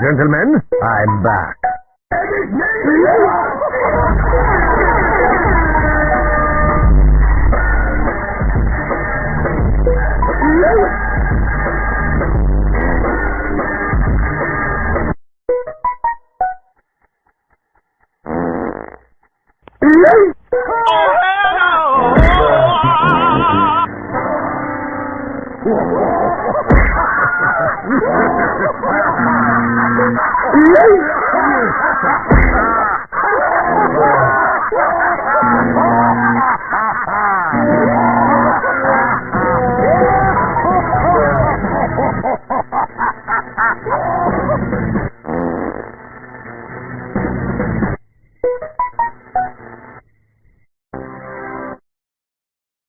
Gentlemen, I'm back. Oh, Oh!